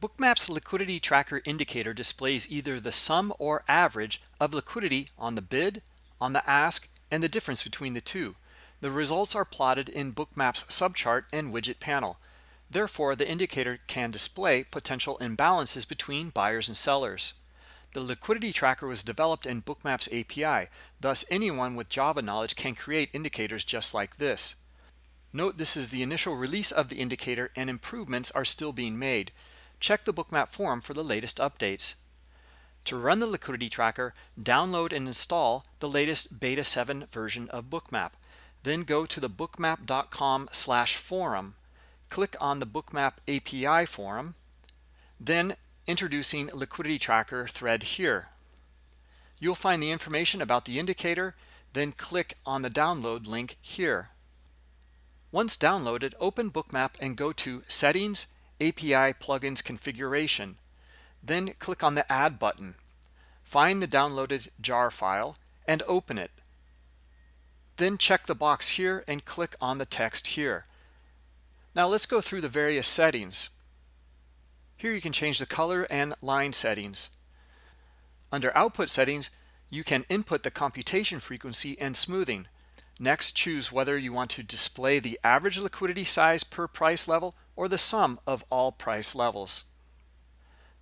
Bookmap's liquidity tracker indicator displays either the sum or average of liquidity on the bid, on the ask, and the difference between the two. The results are plotted in Bookmap's subchart and widget panel. Therefore, the indicator can display potential imbalances between buyers and sellers. The liquidity tracker was developed in Bookmap's API, thus anyone with Java knowledge can create indicators just like this. Note this is the initial release of the indicator and improvements are still being made. Check the Bookmap forum for the latest updates. To run the liquidity tracker, download and install the latest beta 7 version of Bookmap. Then go to the bookmap.com slash forum. Click on the Bookmap API forum. Then introducing liquidity tracker thread here. You'll find the information about the indicator, then click on the download link here. Once downloaded, open Bookmap and go to Settings, API Plugins Configuration. Then click on the Add button. Find the downloaded jar file and open it. Then check the box here and click on the text here. Now let's go through the various settings. Here you can change the color and line settings. Under Output Settings, you can input the computation frequency and smoothing. Next, choose whether you want to display the average liquidity size per price level or the sum of all price levels.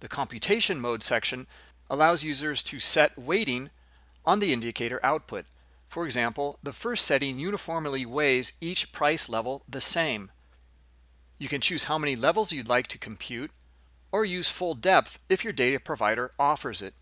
The computation mode section allows users to set weighting on the indicator output. For example, the first setting uniformly weighs each price level the same. You can choose how many levels you'd like to compute or use full depth if your data provider offers it.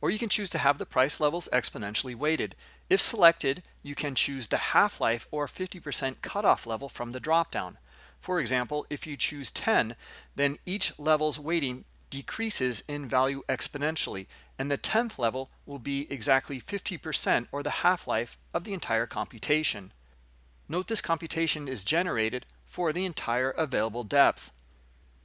Or you can choose to have the price levels exponentially weighted. If selected, you can choose the half-life or 50% cutoff level from the dropdown. For example, if you choose 10, then each level's weighting decreases in value exponentially, and the 10th level will be exactly 50% or the half-life of the entire computation. Note this computation is generated for the entire available depth.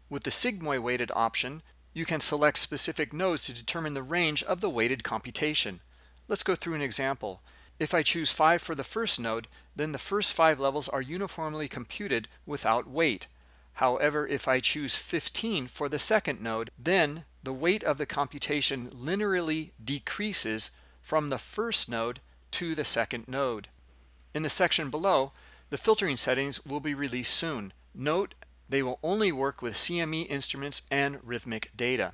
With the sigmoid weighted option, you can select specific nodes to determine the range of the weighted computation. Let's go through an example. If I choose 5 for the first node, then the first 5 levels are uniformly computed without weight. However, if I choose 15 for the second node, then the weight of the computation linearly decreases from the first node to the second node. In the section below, the filtering settings will be released soon. Note they will only work with CME instruments and Rithmic data.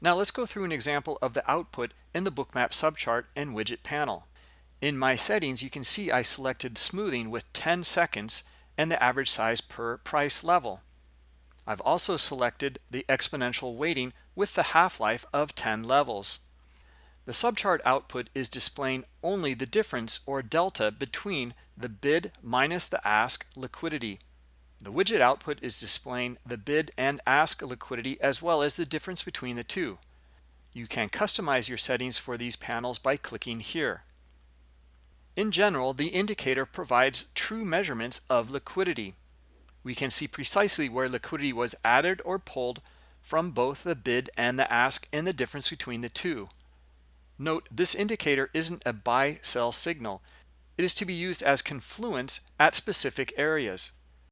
Now let's go through an example of the output in the bookmap subchart and widget panel. In my settings, you can see I selected smoothing with 10 seconds and the average size per price level. I've also selected the exponential weighting with the half-life of 10 levels. The subchart output is displaying only the difference or delta between the bid minus the ask liquidity. The widget output is displaying the bid and ask liquidity as well as the difference between the two. You can customize your settings for these panels by clicking here. In general, the indicator provides true measurements of liquidity. We can see precisely where liquidity was added or pulled from both the bid and the ask and the difference between the two. Note, this indicator isn't a buy-sell signal. It is to be used as confluence at specific areas.